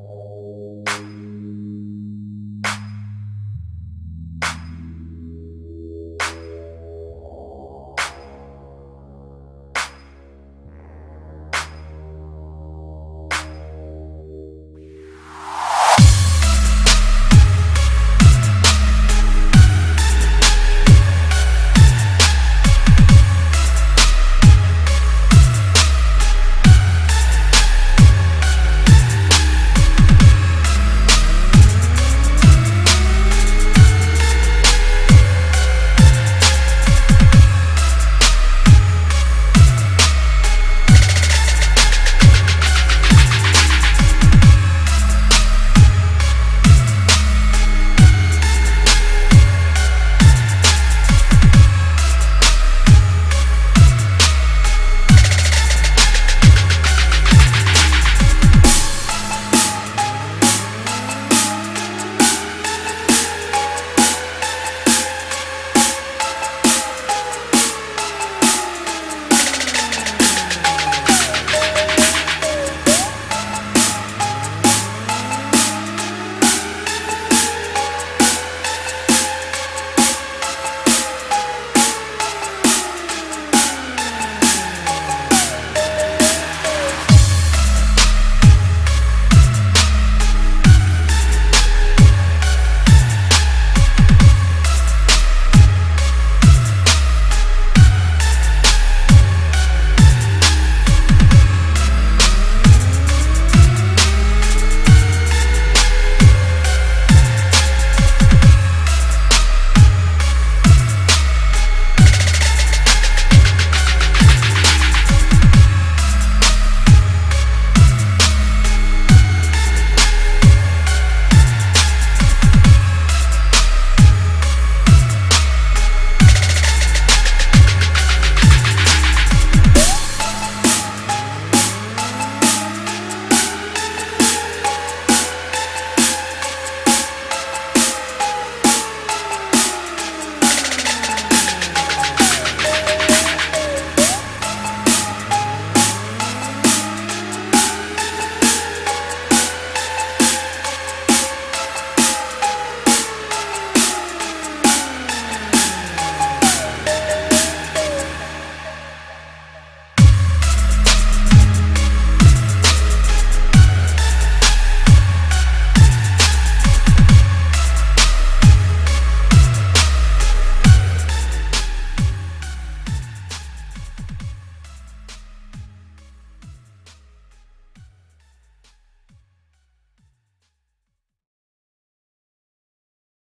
Oh.